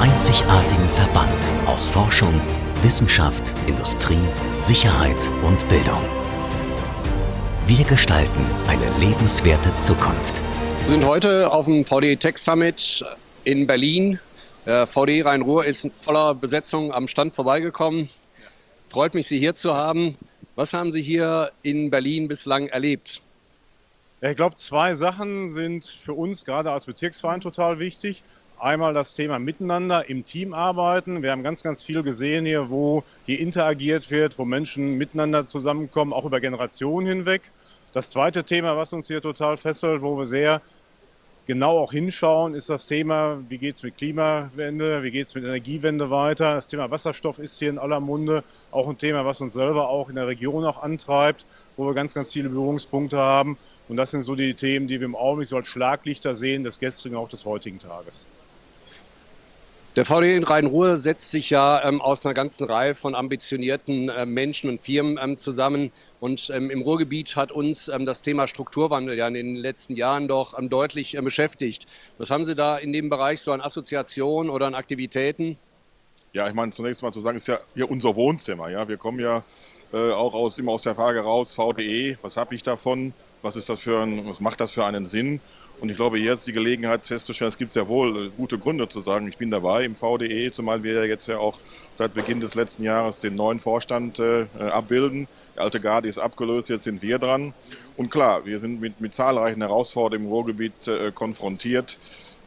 einzigartigen Verband aus Forschung, Wissenschaft, Industrie, Sicherheit und Bildung. Wir gestalten eine lebenswerte Zukunft. Wir sind heute auf dem VD Tech Summit in Berlin. Der VD Rhein-Ruhr ist in voller Besetzung am Stand vorbeigekommen. Freut mich, Sie hier zu haben. Was haben Sie hier in Berlin bislang erlebt? Ich glaube, zwei Sachen sind für uns gerade als Bezirksverein total wichtig. Einmal das Thema Miteinander im Team arbeiten. Wir haben ganz, ganz viel gesehen hier, wo hier interagiert wird, wo Menschen miteinander zusammenkommen, auch über Generationen hinweg. Das zweite Thema, was uns hier total fesselt, wo wir sehr genau auch hinschauen, ist das Thema, wie geht es mit Klimawende, wie geht es mit Energiewende weiter. Das Thema Wasserstoff ist hier in aller Munde auch ein Thema, was uns selber auch in der Region auch antreibt, wo wir ganz, ganz viele Berührungspunkte haben. Und das sind so die Themen, die wir im Augenblick so als Schlaglichter sehen, des gestrigen auch des heutigen Tages. Der VD in Rhein-Ruhr setzt sich ja ähm, aus einer ganzen Reihe von ambitionierten äh, Menschen und Firmen ähm, zusammen. Und ähm, im Ruhrgebiet hat uns ähm, das Thema Strukturwandel ja in den letzten Jahren doch ähm, deutlich äh, beschäftigt. Was haben Sie da in dem Bereich so an Assoziationen oder an Aktivitäten? Ja, ich meine, zunächst mal zu sagen, ist ja hier unser Wohnzimmer. Ja? Wir kommen ja äh, auch aus, immer aus der Frage raus, VDE, was habe ich davon? Was, ist das für ein, was macht das für einen Sinn? Und ich glaube, jetzt die Gelegenheit festzustellen, es gibt sehr wohl gute Gründe zu sagen, ich bin dabei im VDE, zumal wir ja jetzt ja auch seit Beginn des letzten Jahres den neuen Vorstand äh, abbilden. Die alte Garde ist abgelöst, jetzt sind wir dran. Und klar, wir sind mit, mit zahlreichen Herausforderungen im Ruhrgebiet äh, konfrontiert.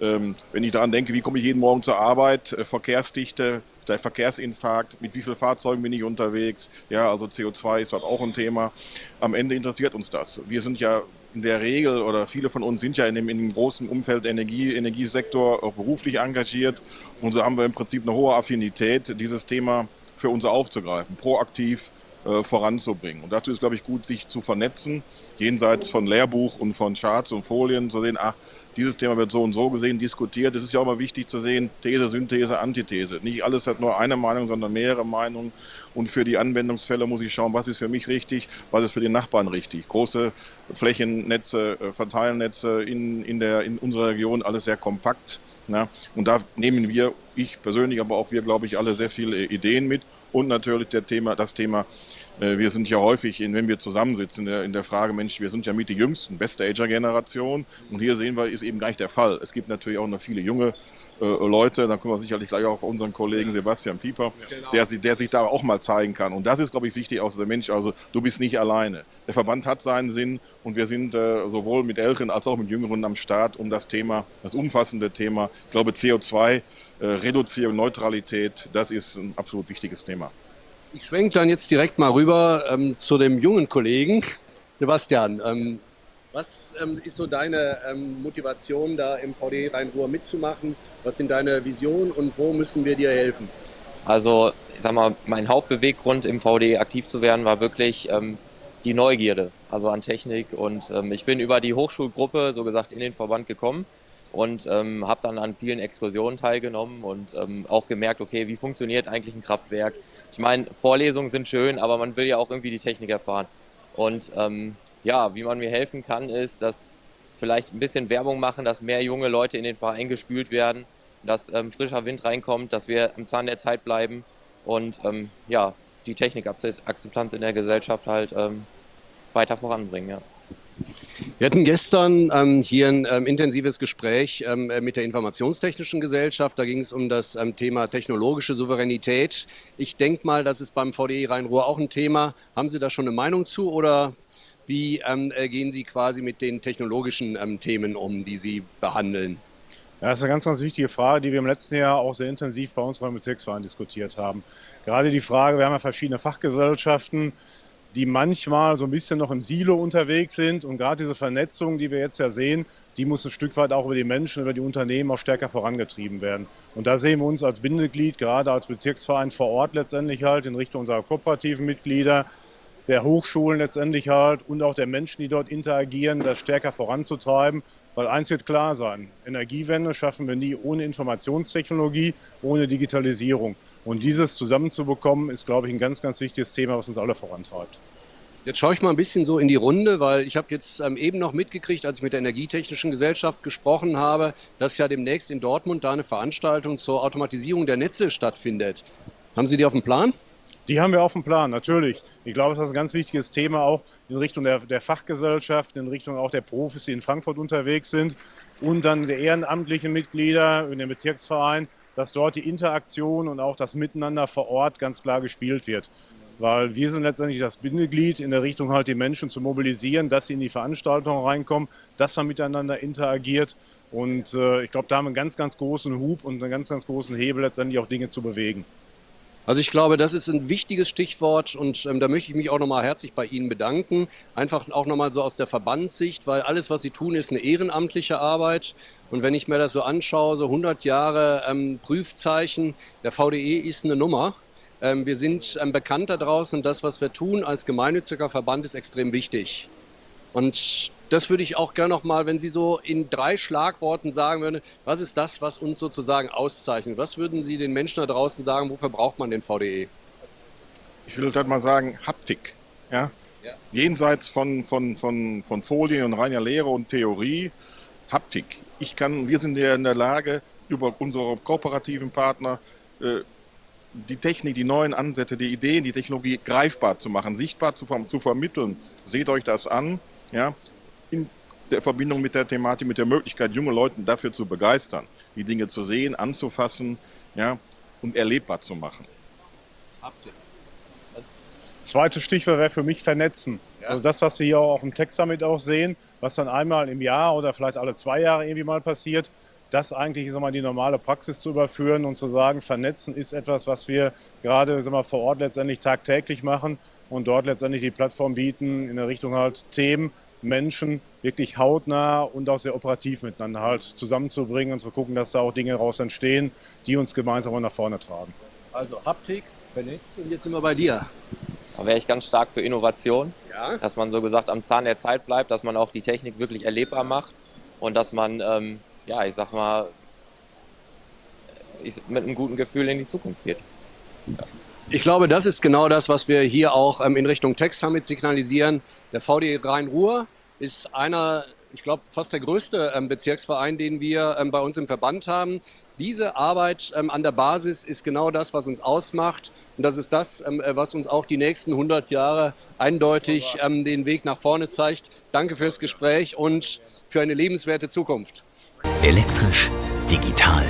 Ähm, wenn ich daran denke, wie komme ich jeden Morgen zur Arbeit, äh, Verkehrsdichte, der Verkehrsinfarkt, mit wie vielen Fahrzeugen bin ich unterwegs, ja, also CO2 ist dort auch ein Thema. Am Ende interessiert uns das. Wir sind ja in der Regel oder viele von uns sind ja in dem, in dem großen Umfeld Energie, Energiesektor auch beruflich engagiert und so haben wir im Prinzip eine hohe Affinität, dieses Thema für uns aufzugreifen, proaktiv äh, voranzubringen. Und dazu ist, glaube ich, gut, sich zu vernetzen, jenseits von Lehrbuch und von Charts und Folien, zu sehen, ach, dieses Thema wird so und so gesehen, diskutiert. Es ist ja auch mal wichtig zu sehen, These, Synthese, Antithese. Nicht alles hat nur eine Meinung, sondern mehrere Meinungen. Und für die Anwendungsfälle muss ich schauen, was ist für mich richtig, was ist für den Nachbarn richtig. Große Flächennetze, äh, Verteilnetze in, in, der, in unserer Region, alles sehr kompakt. Ja. Und da nehmen wir, ich persönlich, aber auch wir, glaube ich, alle sehr viele Ideen mit. Und natürlich der Thema, das Thema wir sind ja häufig, wenn wir zusammensitzen, in der, in der Frage, Mensch, wir sind ja mit die jüngsten, beste Ager-Generation. Und hier sehen wir, ist eben gar nicht der Fall. Es gibt natürlich auch noch viele junge äh, Leute, da kommen wir sicherlich gleich auch auf unseren Kollegen Sebastian Pieper, genau. der, der, sich da auch mal zeigen kann. Und das ist, glaube ich, wichtig, auch der Mensch, also du bist nicht alleine. Der Verband hat seinen Sinn und wir sind äh, sowohl mit Älteren als auch mit Jüngeren am Start, um das Thema, das umfassende Thema, ich glaube CO2, äh, Reduzierung, Neutralität, das ist ein absolut wichtiges Thema. Ich schwenke dann jetzt direkt mal rüber ähm, zu dem jungen Kollegen. Sebastian, ähm, was ähm, ist so deine ähm, Motivation, da im VD Rhein-Ruhr mitzumachen? Was sind deine Visionen und wo müssen wir dir helfen? Also, ich sag mal, mein Hauptbeweggrund im VD aktiv zu werden, war wirklich ähm, die Neugierde, also an Technik. Und ähm, ich bin über die Hochschulgruppe, so gesagt, in den Verband gekommen und ähm, habe dann an vielen Exkursionen teilgenommen und ähm, auch gemerkt, okay, wie funktioniert eigentlich ein Kraftwerk, ich meine, Vorlesungen sind schön, aber man will ja auch irgendwie die Technik erfahren. Und ähm, ja, wie man mir helfen kann, ist, dass vielleicht ein bisschen Werbung machen, dass mehr junge Leute in den Verein gespült werden, dass ähm, frischer Wind reinkommt, dass wir am Zahn der Zeit bleiben und ähm, ja, die Technikakzeptanz in der Gesellschaft halt ähm, weiter voranbringen. Ja. Wir hatten gestern ähm, hier ein ähm, intensives Gespräch ähm, äh, mit der Informationstechnischen Gesellschaft. Da ging es um das ähm, Thema technologische Souveränität. Ich denke mal, das ist beim VDI Rhein-Ruhr auch ein Thema. Haben Sie da schon eine Meinung zu oder wie ähm, äh, gehen Sie quasi mit den technologischen ähm, Themen um, die Sie behandeln? Ja, das ist eine ganz, ganz wichtige Frage, die wir im letzten Jahr auch sehr intensiv bei uns beim Bezirksverein diskutiert haben. Gerade die Frage, wir haben ja verschiedene Fachgesellschaften, die manchmal so ein bisschen noch im Silo unterwegs sind. Und gerade diese Vernetzung, die wir jetzt ja sehen, die muss ein Stück weit auch über die Menschen, über die Unternehmen auch stärker vorangetrieben werden. Und da sehen wir uns als Bindeglied, gerade als Bezirksverein vor Ort letztendlich halt in Richtung unserer kooperativen Mitglieder, der Hochschulen letztendlich halt und auch der Menschen, die dort interagieren, das stärker voranzutreiben. Weil eins wird klar sein, Energiewende schaffen wir nie ohne Informationstechnologie, ohne Digitalisierung. Und dieses zusammenzubekommen, ist, glaube ich, ein ganz, ganz wichtiges Thema, was uns alle vorantreibt. Jetzt schaue ich mal ein bisschen so in die Runde, weil ich habe jetzt ähm, eben noch mitgekriegt, als ich mit der Energietechnischen Gesellschaft gesprochen habe, dass ja demnächst in Dortmund da eine Veranstaltung zur Automatisierung der Netze stattfindet. Haben Sie die auf dem Plan? Die haben wir auf dem Plan, natürlich. Ich glaube, das ist ein ganz wichtiges Thema auch in Richtung der, der Fachgesellschaft, in Richtung auch der Profis, die in Frankfurt unterwegs sind und dann der ehrenamtlichen Mitglieder in dem Bezirksverein, dass dort die Interaktion und auch das Miteinander vor Ort ganz klar gespielt wird weil wir sind letztendlich das Bindeglied in der Richtung halt die Menschen zu mobilisieren, dass sie in die Veranstaltung reinkommen, dass man miteinander interagiert und äh, ich glaube, da haben wir einen ganz, ganz großen Hub und einen ganz, ganz großen Hebel letztendlich auch Dinge zu bewegen. Also ich glaube, das ist ein wichtiges Stichwort und ähm, da möchte ich mich auch nochmal herzlich bei Ihnen bedanken. Einfach auch nochmal so aus der Verbandssicht, weil alles, was Sie tun, ist eine ehrenamtliche Arbeit. Und wenn ich mir das so anschaue, so 100 Jahre ähm, Prüfzeichen, der VDE ist eine Nummer. Ähm, wir sind ähm, bekannt da draußen und das, was wir tun als gemeinnütziger Verband, ist extrem wichtig. Und das würde ich auch gerne noch mal, wenn Sie so in drei Schlagworten sagen würden, was ist das, was uns sozusagen auszeichnet? Was würden Sie den Menschen da draußen sagen, wofür braucht man den VDE? Ich würde halt mal sagen, Haptik. Ja? ja. Jenseits von, von, von, von Folien und reiner Lehre und Theorie, Haptik. Ich kann, wir sind ja in der Lage, über unsere kooperativen Partner äh, die Technik, die neuen Ansätze, die Ideen, die Technologie greifbar zu machen, sichtbar zu, zu vermitteln. Seht euch das an, ja, in der Verbindung mit der Thematik, mit der Möglichkeit, junge Leute dafür zu begeistern, die Dinge zu sehen, anzufassen ja, und erlebbar zu machen. Das zweite Stichwort wäre für mich vernetzen. Ja. Also das, was wir hier auch auf dem Tech Summit auch sehen, was dann einmal im Jahr oder vielleicht alle zwei Jahre irgendwie mal passiert, das eigentlich sag mal, die normale Praxis zu überführen und zu sagen, vernetzen ist etwas, was wir gerade sag mal, vor Ort letztendlich tagtäglich machen und dort letztendlich die Plattform bieten in der Richtung halt Themen, Menschen wirklich hautnah und auch sehr operativ miteinander halt zusammenzubringen und zu gucken, dass da auch Dinge raus entstehen, die uns gemeinsam nach vorne tragen. Also Haptik, vernetzt und jetzt sind wir bei dir. Da wäre ich ganz stark für Innovation, ja. dass man so gesagt am Zahn der Zeit bleibt, dass man auch die Technik wirklich erlebbar macht und dass man ähm, ja, ich sag mal, mit einem guten Gefühl in die Zukunft geht. Ja. Ich glaube, das ist genau das, was wir hier auch ähm, in Richtung Tech Summit signalisieren. Der VD Rhein-Ruhr ist einer, ich glaube, fast der größte ähm, Bezirksverein, den wir ähm, bei uns im Verband haben. Diese Arbeit ähm, an der Basis ist genau das, was uns ausmacht. Und das ist das, ähm, äh, was uns auch die nächsten 100 Jahre eindeutig ähm, den Weg nach vorne zeigt. Danke fürs Gespräch und für eine lebenswerte Zukunft. Elektrisch, digital,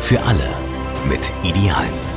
für alle mit Idealen.